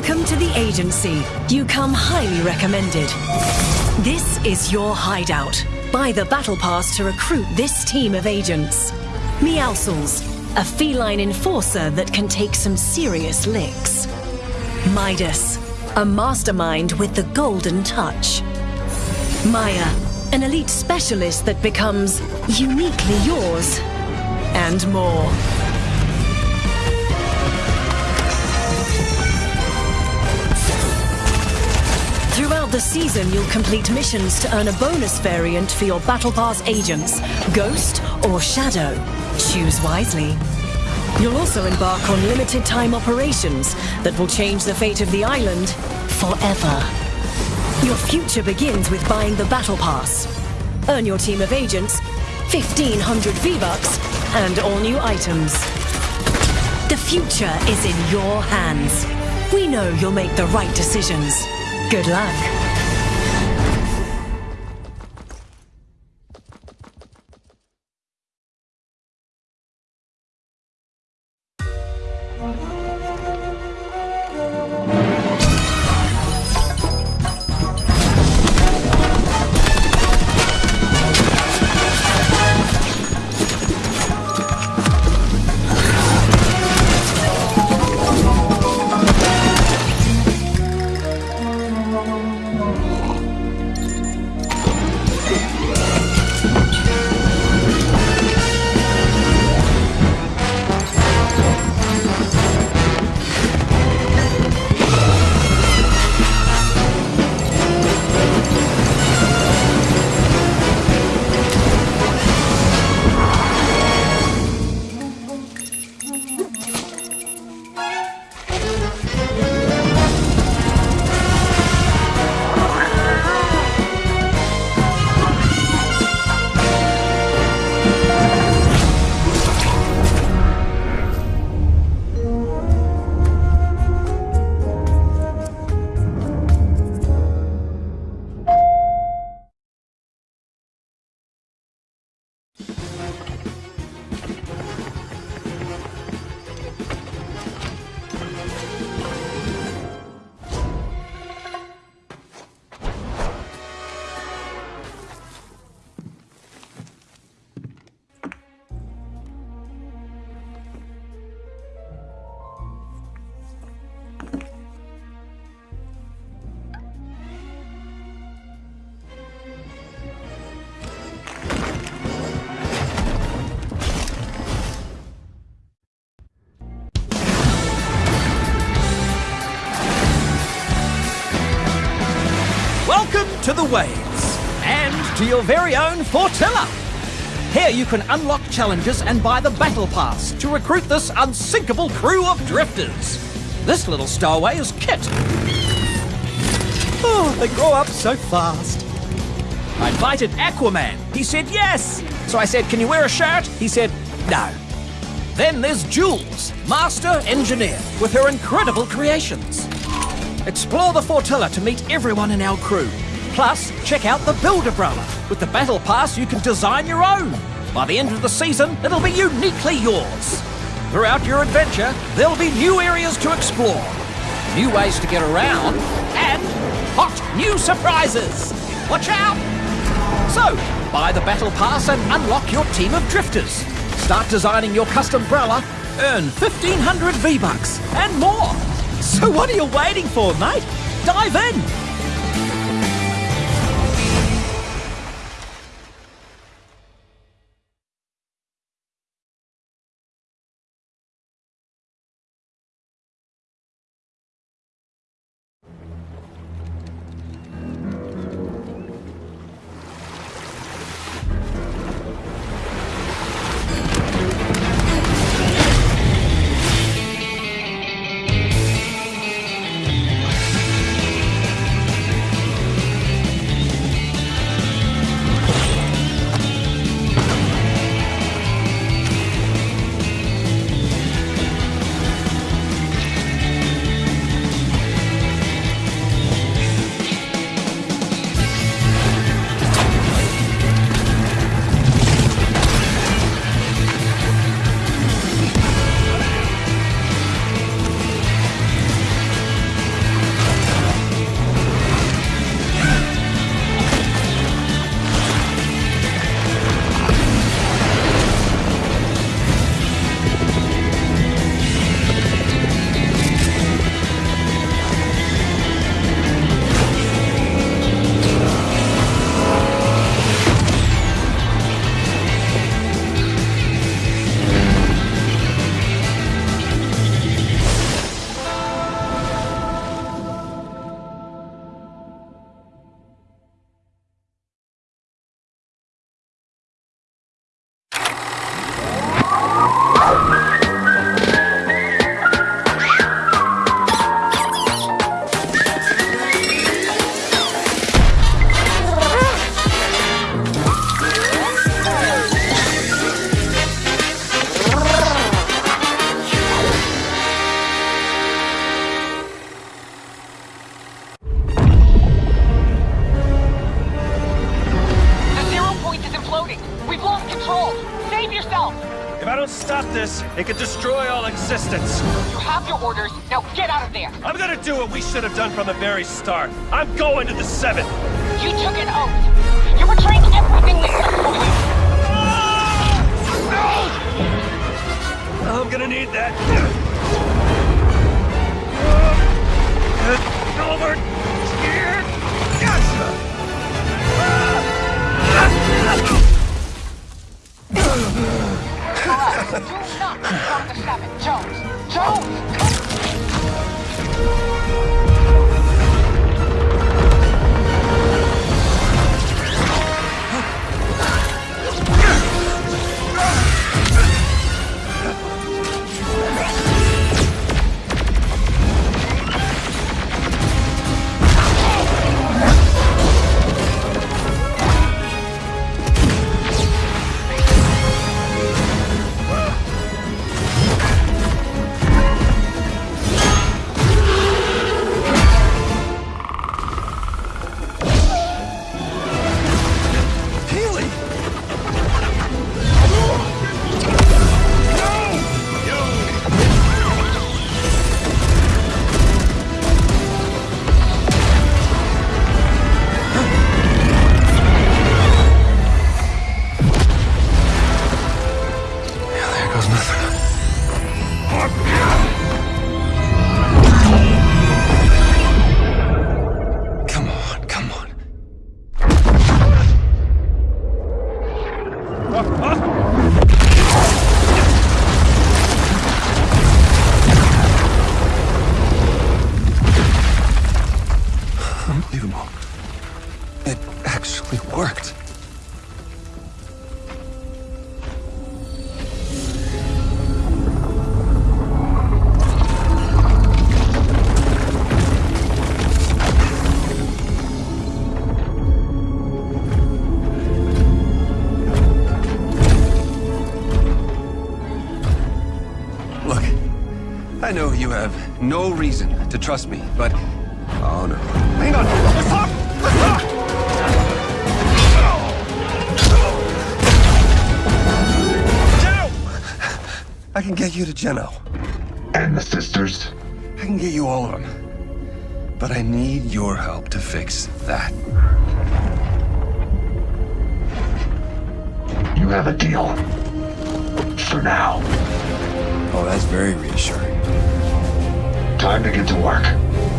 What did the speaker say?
Welcome to the agency. You come highly recommended. This is your hideout. Buy the battle pass to recruit this team of agents. Meowscles, a feline enforcer that can take some serious licks. Midas, a mastermind with the golden touch. Maya, an elite specialist that becomes uniquely yours. And more. Throughout the season, you'll complete missions to earn a bonus variant for your Battle Pass agents, Ghost or Shadow. Choose wisely. You'll also embark on limited time operations that will change the fate of the island forever. Your future begins with buying the Battle Pass. Earn your team of agents, 1500 V-Bucks, and all new items. The future is in your hands. We know you'll make the right decisions. Good luck. The Waves, and to your very own Flotilla. Here you can unlock challenges and buy the Battle Pass to recruit this unsinkable crew of drifters. This little stowaway is Kit. Oh, they grow up so fast. I invited Aquaman. He said yes. So I said, Can you wear a shirt? He said, No. Then there's Jules, master engineer, with her incredible creations. Explore the Flotilla to meet everyone in our crew. Plus, check out the Builder Umbrella. With the Battle Pass, you can design your own. By the end of the season, it'll be uniquely yours. Throughout your adventure, there'll be new areas to explore, new ways to get around, and hot new surprises. Watch out! So, buy the Battle Pass and unlock your team of drifters. Start designing your custom umbrella, earn 1500 V-Bucks, and more. So what are you waiting for, mate? Dive in! Stop this, it could destroy all existence. You have your orders. Now get out of there. I'm gonna do what we should have done from the very start. I'm going to the Seventh. You took an oath. You betrayed everything we Not become the Seven. Jones. Jones! Healy! Unbelievable. I know you have no reason to trust me, but... Oh, no. Hang on! Let's talk! Let's talk! I can get you to Geno. And the sisters? I can get you all of them. But I need your help to fix that. You have a deal. For now. Oh, that's very reassuring. Time to get to work.